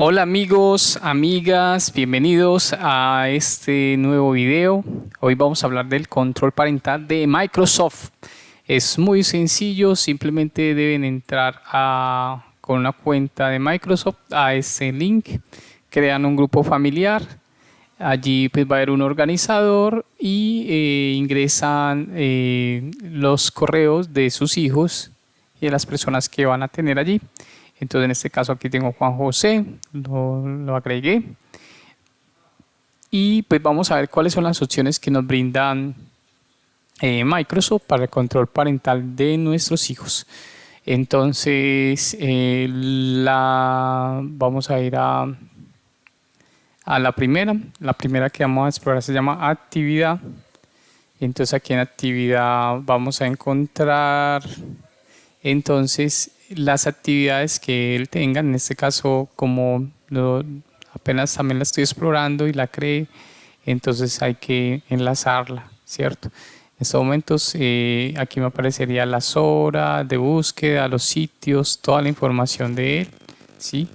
Hola amigos, amigas, bienvenidos a este nuevo video. Hoy vamos a hablar del control parental de Microsoft. Es muy sencillo, simplemente deben entrar a, con una cuenta de Microsoft a ese link, crean un grupo familiar, allí pues va a haber un organizador y eh, ingresan eh, los correos de sus hijos y de las personas que van a tener allí. Entonces en este caso aquí tengo Juan José, lo, agregué. Y pues vamos a ver cuáles son las opciones que nos brindan eh, Microsoft para el control parental de nuestros hijos. Entonces eh, la, vamos a ir a, a la primera. La primera que vamos a explorar se llama actividad. Entonces aquí en actividad vamos a encontrar entonces las actividades que él tenga, en este caso como apenas también la estoy explorando y la cree, entonces hay que enlazarla, ¿cierto? En estos momentos eh, aquí me aparecería las horas de búsqueda, los sitios, toda la información de él, ¿sí?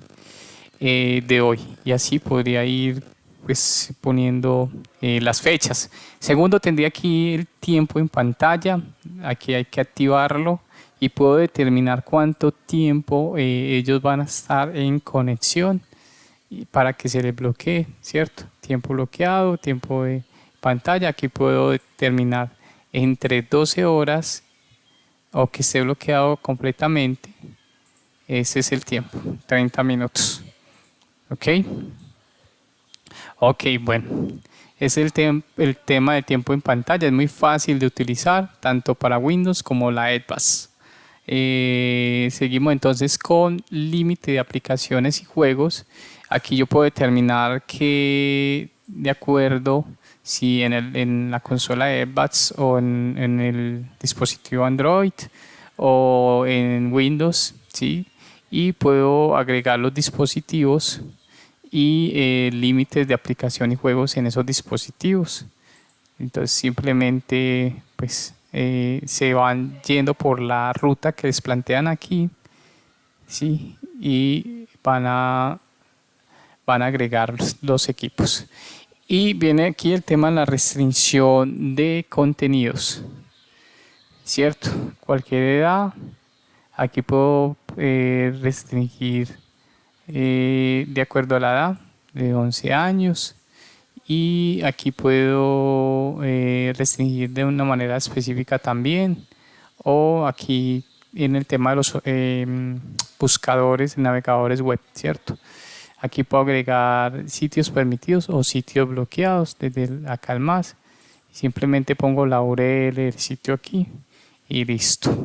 Eh, de hoy y así podría ir pues poniendo eh, las fechas. Segundo tendría aquí el tiempo en pantalla, aquí hay que activarlo y puedo determinar cuánto tiempo eh, ellos van a estar en conexión para que se les bloquee, ¿cierto? Tiempo bloqueado, tiempo de pantalla, aquí puedo determinar entre 12 horas o que esté bloqueado completamente, ese es el tiempo, 30 minutos, ¿ok? Ok, bueno, es el, tema de tiempo en pantalla, es muy fácil de utilizar, tanto para Windows como la Edbus. Eh, seguimos entonces con límite de aplicaciones y juegos. Aquí yo puedo determinar que de acuerdo si en, el, en la consola de o en, en, el dispositivo Android o en Windows, ¿sí? y puedo agregar los dispositivos y eh, límites de aplicación y juegos en esos dispositivos. Entonces simplemente pues eh, se van yendo por la ruta que les plantean aquí ¿sí? y van a, van a agregar los equipos. Y viene aquí el tema de la restricción de contenidos. ¿Cierto? Cualquier edad. Aquí puedo eh, restringir eh, de acuerdo a la edad de 11 años y aquí puedo eh, restringir de una manera específica también o aquí en el tema de los em, buscadores, navegadores web, ¿cierto? Aquí puedo agregar sitios permitidos o sitios bloqueados desde acá al más. Simplemente pongo la URL del sitio aquí y listo.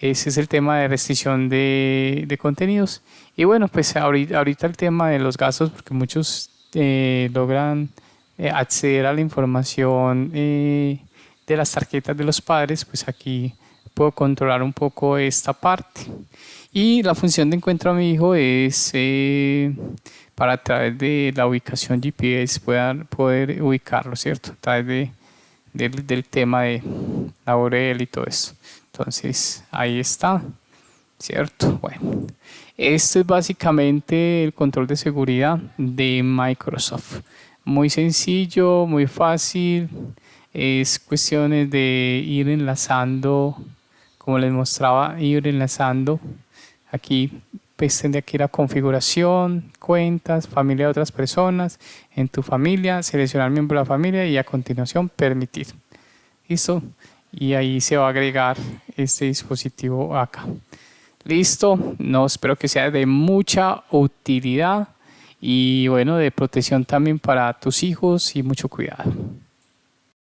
Ese es el tema de restricción de, de contenidos. Y bueno, pues ahorita, ahorita el tema de los gastos, porque muchos eh, logran eh, acceder a la información eh, de las tarjetas de los padres, pues aquí puedo controlar un poco esta parte. Y la función de encuentro a mi hijo es para a través de la ubicación GPS poder, poder ubicarlo, ¿cierto? A través de, del, del tema de la URL y todo eso. Entonces, ahí está, ¿cierto? Bueno. Esto es básicamente el control de seguridad de Microsoft. Muy sencillo, muy fácil. Es cuestiones de ir enlazando, como les mostraba, ir enlazando. Aquí pues tendría que ir a configuración, cuentas, familia de otras personas, en tu familia, seleccionar miembro de la familia y a continuación permitir. ¿Listo? Y ahí se va a agregar este dispositivo acá. Listo, no espero que sea de mucha utilidad y bueno, de protección también para tus hijos y mucho cuidado.